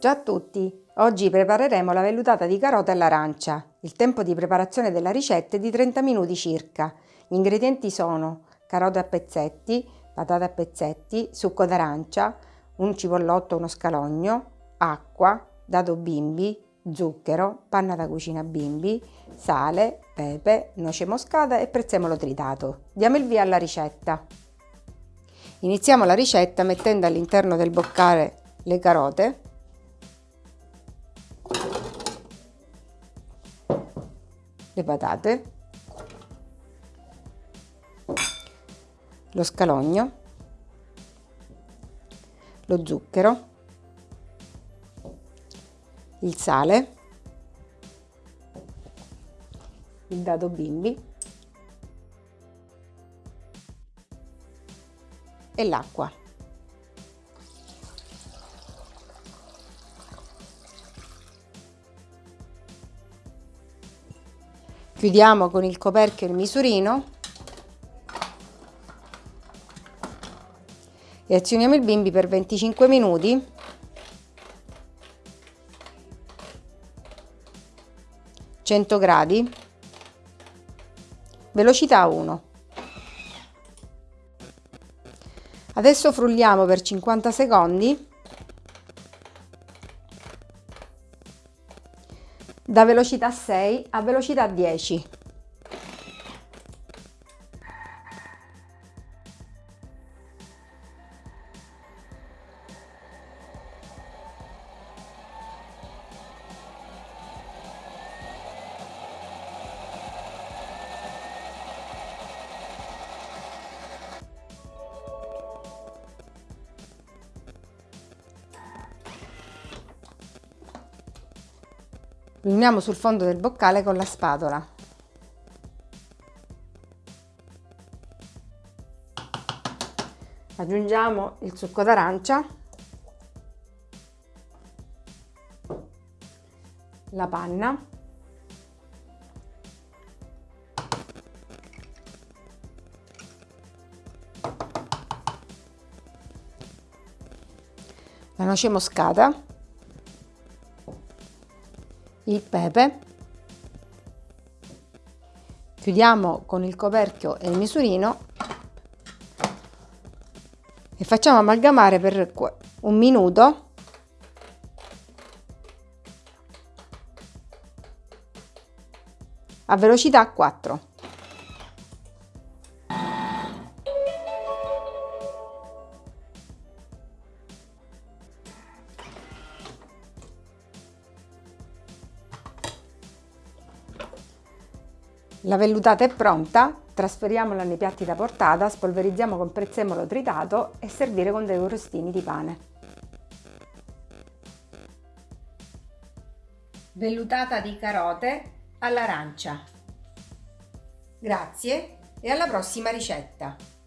Ciao a tutti! Oggi prepareremo la vellutata di carota all'arancia. Il tempo di preparazione della ricetta è di 30 minuti circa. Gli ingredienti sono carote a pezzetti, patate a pezzetti, succo d'arancia, un cipollotto, uno scalogno, acqua, dado bimbi, zucchero, panna da cucina bimbi, sale, pepe, noce moscata e prezzemolo tritato. Diamo il via alla ricetta. Iniziamo la ricetta mettendo all'interno del boccale le carote le patate, lo scalogno, lo zucchero, il sale, il dado bimbi e l'acqua. Chiudiamo con il coperchio il misurino. E azioniamo il bimbi per 25 minuti. Cento gradi. Velocità 1 adesso frulliamo per 50 secondi da velocità 6 a velocità 10. Riuniamo sul fondo del boccale con la spatola. Aggiungiamo il succo d'arancia, la panna, la noce moscata il pepe, chiudiamo con il coperchio e il misurino. E facciamo amalgamare per un minuto. A velocità 4. La vellutata è pronta, trasferiamola nei piatti da portata, spolverizziamo con prezzemolo tritato e servire con dei crostini di pane. Vellutata di carote all'arancia. Grazie e alla prossima ricetta!